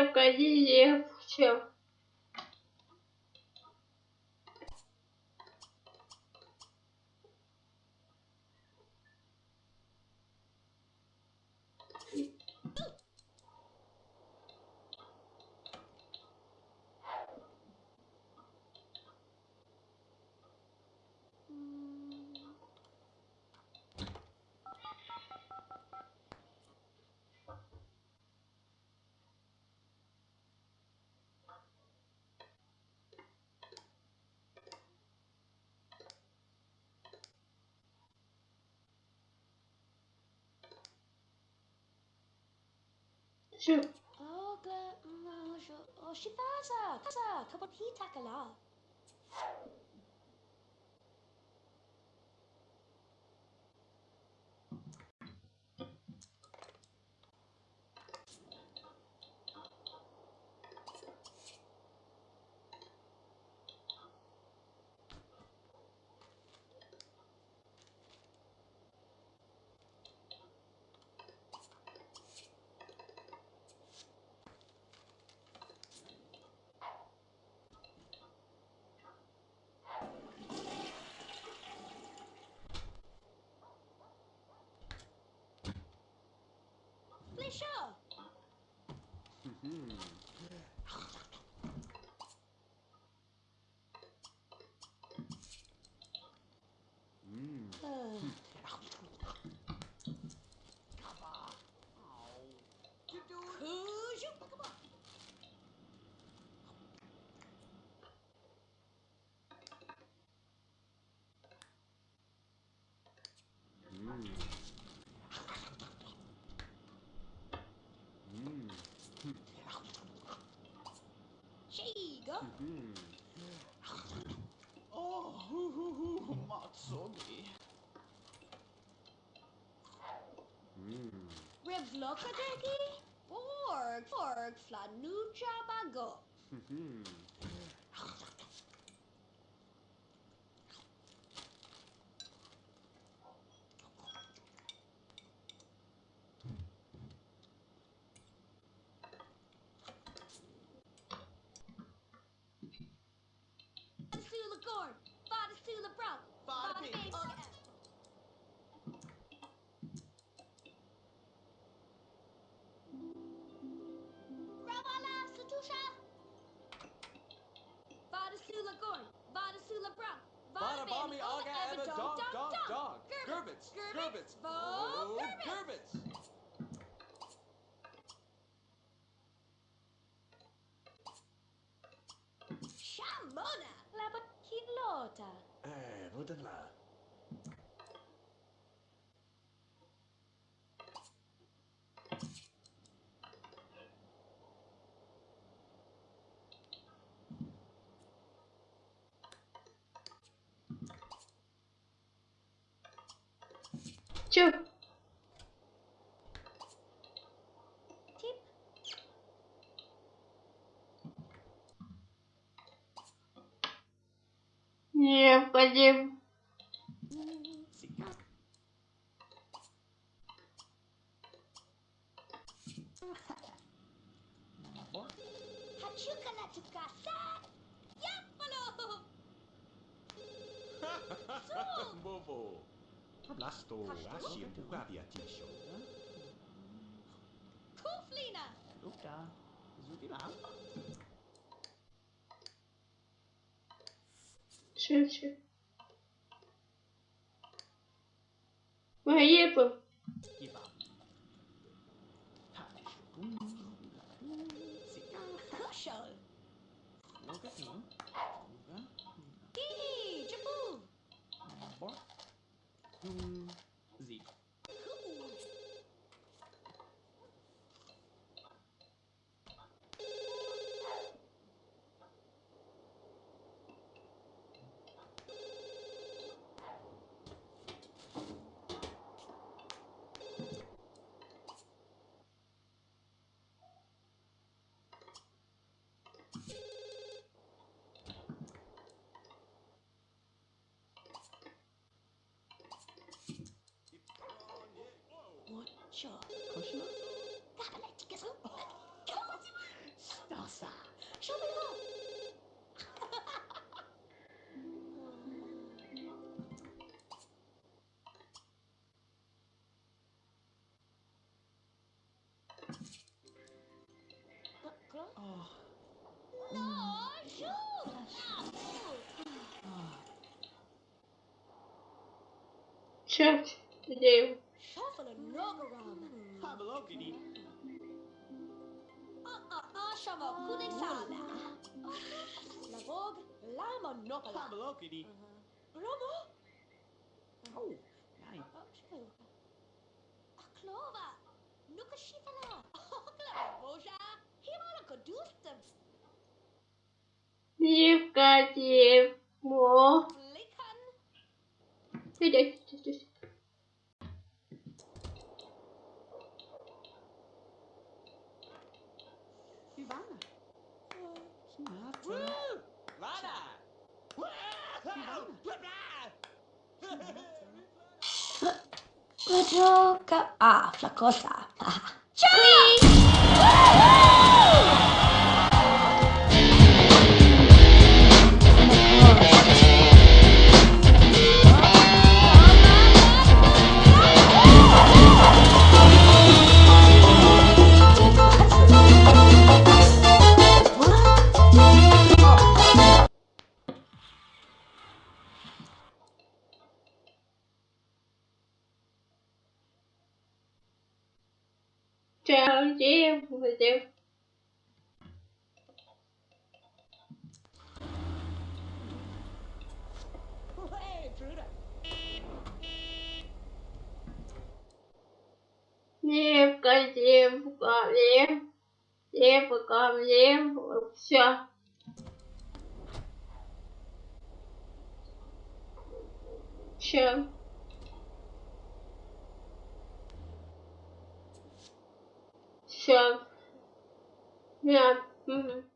крепко, не легче. Shoot. Oh, she fazza. Fazza. Come on, he tackle Kuju, come on. Shiga. Oh, hoo, hoo, hoo, Matsogi. Revlokadegi? Org, org, flanuja bago. Fada Fada Big, Big. oh. Ravala Satusha. Gorn, Bami Aga Dog Dog Dog. Gerbits, Gerbits, Gerbits. Gerbits. Labakilota. Eh, vad den là? おはちゅうかなとかさやっぱの Bobo! Las to tisho. Kuflina! Guck da. Such ihn Моя епа Sure. Koshima? Kabale tikasu. Oh. No, shoot. Shoot. The. Shuffle blogini. Facciamo ah, ah, ah, alcune sala. La Vogue, la Monopola. La blogini. Promo? Uh-huh. Oh, dai. Oh, oh, Aklova, Nukashitala, Oklava Boja, Himalaka Dustam. You've got you more. Flicken. Gioca... Ah, flacosa. Ciao! Qui. Где, где? Девка, девка, девка, девка, девка, все. Все. Yeah. Mm-hmm.